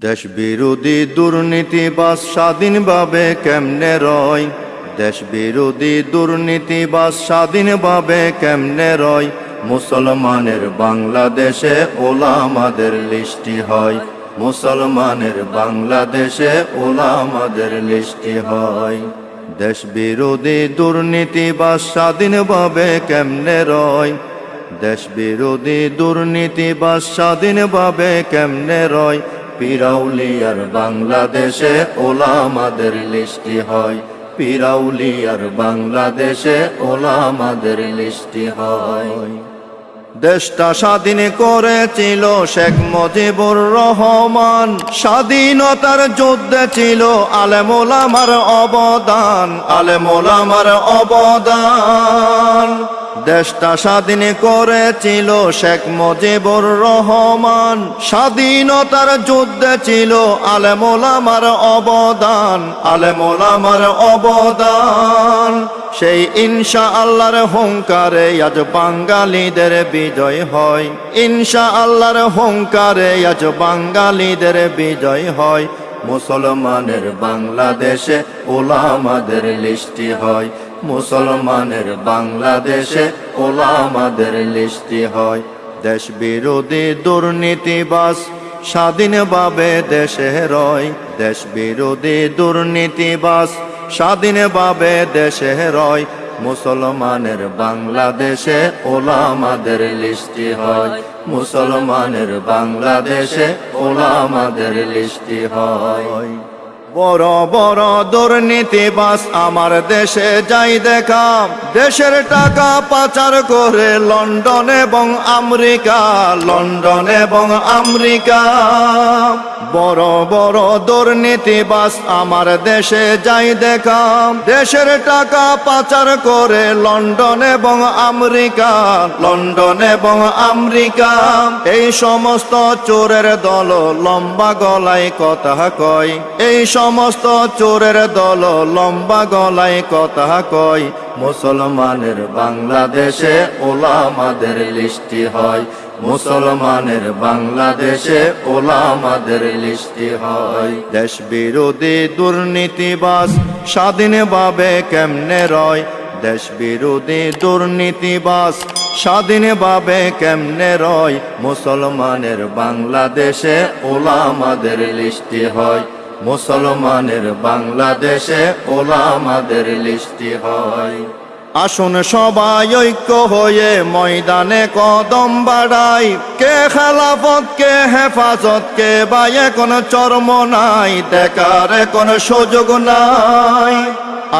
দেশ বিরোধী দুর্নীতিবাস স্বাধীনভাবে কেমনে রয়? দেশ বিরোধী দুর্নীতিবাস স্বাধীনভাবে কেমনে রয়? মুসলমানের বাংলাদেশে ওলামাদের লিস্টি হয়। মুসলমানের বাংলাদেশে ওলামাদের লিস্টি হয়। দেশ বিরোধী দুর্নীতিবাস স্বাধীনভাবে কেমনে রয়? দেশ বিরোধী দুর্নীতিবাস স্বাধীনভাবে কেমনে রয়? পিরাউলিয়ার বাংলাদেশে ওলামাদের লিস্টি হয়। পিরাউলিয়ার বাংলাদেশে ওলামাদের লিস্টি হয়। দেশটা স্বাধীন করেছিল শেখ মুজিবুর রহমান। স্বাধীনতার যুদ্ধে ছিল আলেমোলামার অবদান। আলেমোলামার অবদান। দেশটা স্বাধীন করেছিল শেখ মুজিবুর রহমান। স্বাধীনতার যুদ্ধে ছিল আলেমোলামার অবদান আলেমোলামার অবদান। সেই ইনশা আল্লাহর হুঙ্কারে আজ বাঙালিদের বিজয় হয়। ইনশা আল্লাহর হুঙ্কারে আজ বাঙালিদের বিজয় হয়। মুসলমানের বাংলাদেশে ওলামাদের লিস্টি হয়। মুসলমানের বাংলাদেশে ওলামাদের লিস্টি হয়। দেশ বিরোধী দুর্নীতিবাস স্বাধীনভাবে দেশে রয়। দেশ বিরোধী দুর্নীতিবাস স্বাধীনভাবে দেশে রয়। মুসলমানের বাংলাদেশে ওলামাদের লিস্টি হয়। মুসলমানের বাংলাদেশে ওলামাদের লিস্টি হয়। বড় বড় দুর্নীতি বাস আমার দেশে যাই দেখা। দেশের টাকা পাচার করে লন্ডন এবং আমেরিকা, লন্ডন এবং আমেরিকা। বড় বড় দুর্নীতিবাস আমার দেশে যাই দেখা। দেশের টাকা পাচার করে লন্ডন এবং আমেরিকা, লন্ডন এবং আমেরিকা। এই সমস্ত চোরের দল লম্বা গলায় কথা কয়। এই সমস্ত চোরের দল লম্বা গলায় কথা কয়। মুসলমানের বাংলাদেশে ওলামাদের লিস্টি হয়। মুসলমানের বাংলাদেশে ওলামাদের লিস্টি হয়। দেশ বিরোধী দুর্নীতিবাস স্বাধীনভাবে কেমনে রয়? দেশ বিরোধী দুর্নীতিবাস স্বাধীনভাবে কেমনে রয়? মুসলমানের বাংলাদেশে ওলামাদের লিস্টি হয়। মুসলমানের বাংলাদেশে ওলামাদের লিস্টি হয়। আসুন সবাই ঐক্য হয়ে ময়দানে কদম বাড়াই। কে খেলাফত, কে হেফাজত, কে বা এখন চর্ম নাই, দেখার এখন সুযোগ নাই।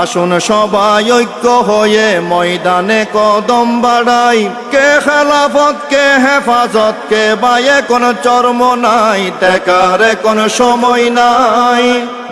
আসুন সবাই ঐক্য হয়ে ময়দানে কদম বাড়াই। কে খেলাফত, কে হেফাজত, কে বা এখন চর্ম নাই, দেখার এখন সময় নাই।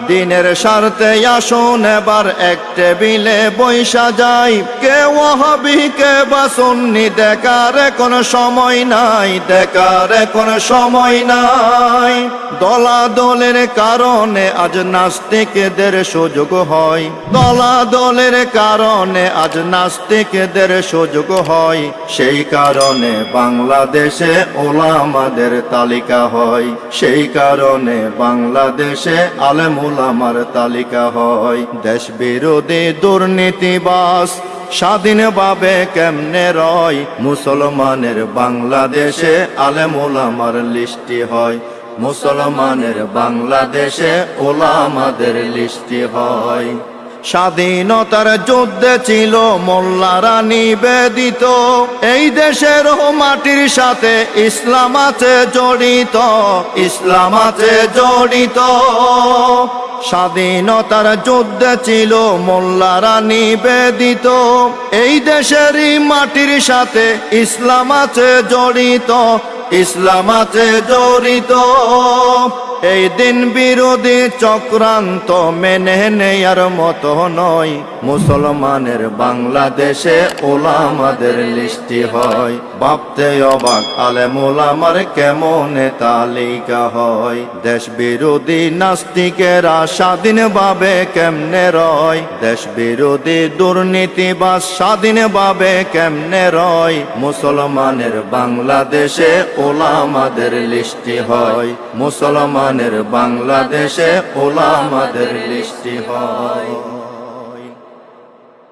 দিনের স্বার্থে আসুন, এবার এক টেবিলে বৈশা যাই। কে ওয়াহাবি কে বা সুন্নি, দেখার কোনো সময় নাই, দেখার কোনো সময় নাই। দলাদলের কারণে আজ নাস্তিকদের সুযোগ হয়। দলাদলের কারণে আজ নাস্তিকদের সুযোগ হয়। সেই কারণে বাংলাদেশে ওলামাদের তালিকা হয়। সেই কারণে বাংলাদেশে আলেমুল আমার তালিকা হয়। দেশ বিরোধী দুর্নীতিবাস স্বাধীনভাবে কেমনে রয়? মুসলমানের বাংলাদেশে আলেমুল আমার লিস্টি হয়। মুসলমানের বাংলাদেশে ওলামাদের লিস্টি হয়। স্বাধীনতার যুদ্ধে ছিল মোল্লারা নিবেদিত এই দেশের মাটির সাথে ইসলাম আছে জড়িত। ইসলাম আছে জড়িত। স্বাধীনতার যুদ্ধে ছিল মোল্লারা নিবেদিত এই দেশেরই মাটির সাথে ইসলাম আছে জড়িত। ইসলাম আছে জড়িত। এই দিন বিরোধী চক্রান্ত মেনে নেয়ার মতো নয়। মুসলমানের বাংলাদেশে ওলামাদের লিস্টি হয়। ভাবতে অবাক আলেমুল আমার কেমন তালিকা হয়। দেশ বিরোধী নাস্তিকেরা স্বাধীনভাবে কেমনে রয়? দেশ বিরোধী দুর্নীতি দুর্নীতিবাস স্বাধীনভাবে কেমনে রয়? মুসলমানের বাংলাদেশে ওলামাদের লিস্টি হয়। মুসলমানের বাংলাদেশে ওলামাদের লিষ্টি হয়।